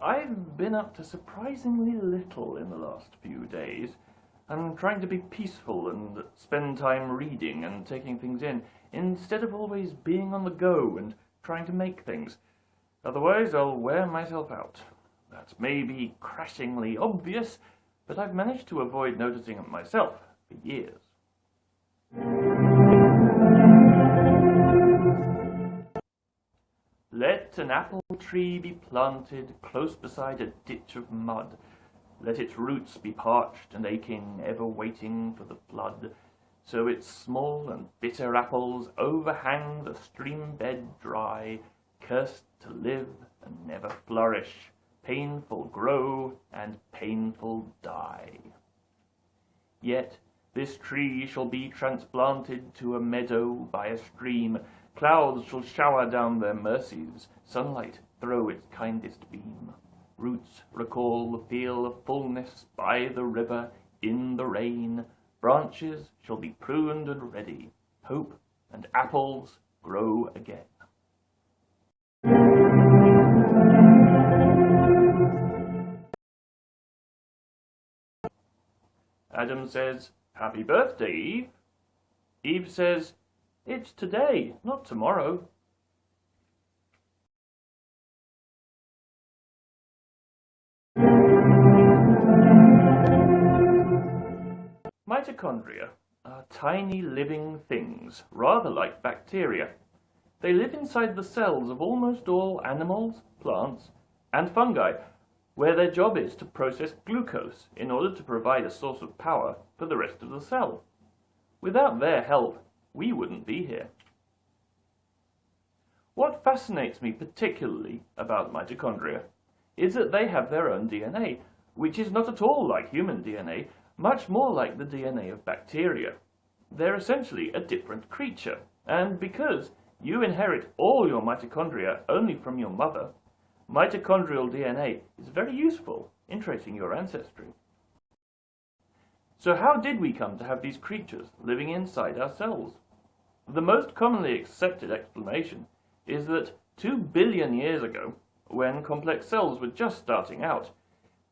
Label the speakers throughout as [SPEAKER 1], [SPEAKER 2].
[SPEAKER 1] I've been up to surprisingly little in the last few days. I'm trying to be peaceful and spend time reading and taking things in, instead of always being on the go and trying to make things. Otherwise, I'll wear myself out. That's maybe crashingly obvious, but I've managed to avoid noticing it myself for years. Let an apple tree be planted close beside a ditch of mud. Let its roots be parched and aching, ever waiting for the flood. So its small and bitter apples overhang the stream bed dry, cursed to live and never flourish, painful grow and painful die. Yet this tree shall be transplanted to a meadow by a stream, clouds shall shower down their mercies, sunlight throw its kindest beam. Roots recall the feel of fullness by the river in the rain, branches shall be pruned and ready, hope and apples grow again. Adam says, Happy birthday, Eve. Eve says, It's today, not tomorrow. Mitochondria are tiny living things, rather like bacteria. They live inside the cells of almost all animals, plants, and fungi, where their job is to process glucose in order to provide a source of power for the rest of the cell. Without their help, we wouldn't be here. What fascinates me particularly about mitochondria is that they have their own DNA, which is not at all like human DNA, much more like the DNA of bacteria. They're essentially a different creature, and because you inherit all your mitochondria only from your mother, Mitochondrial DNA is very useful in tracing your ancestry. So how did we come to have these creatures living inside ourselves? The most commonly accepted explanation is that two billion years ago, when complex cells were just starting out,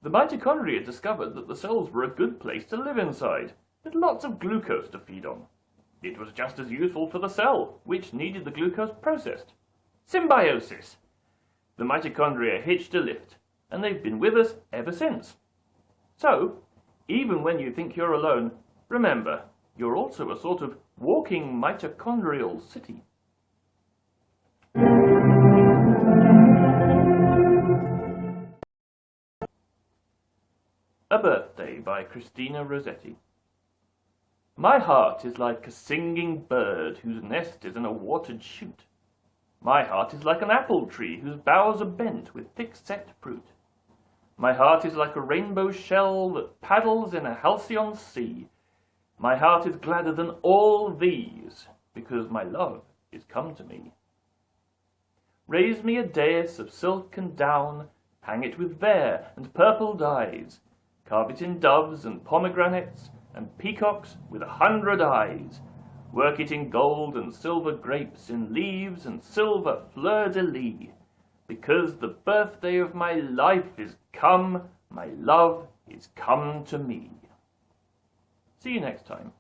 [SPEAKER 1] the mitochondria discovered that the cells were a good place to live inside, with lots of glucose to feed on. It was just as useful for the cell, which needed the glucose processed. Symbiosis! the mitochondria hitched a lift, and they've been with us ever since. So, even when you think you're alone, remember, you're also a sort of walking mitochondrial city. A Birthday by Christina Rossetti My heart is like a singing bird whose nest is in a watered shoot. My heart is like an apple tree whose boughs are bent with thick-set fruit. My heart is like a rainbow shell that paddles in a halcyon sea. My heart is gladder than all these, because my love is come to me. Raise me a dais of silk and down, hang it with vair and purple dyes, carve it in doves and pomegranates, and peacocks with a hundred eyes, Work it in gold and silver grapes, in leaves and silver fleur-de-lis. Because the birthday of my life is come, my love is come to me. See you next time.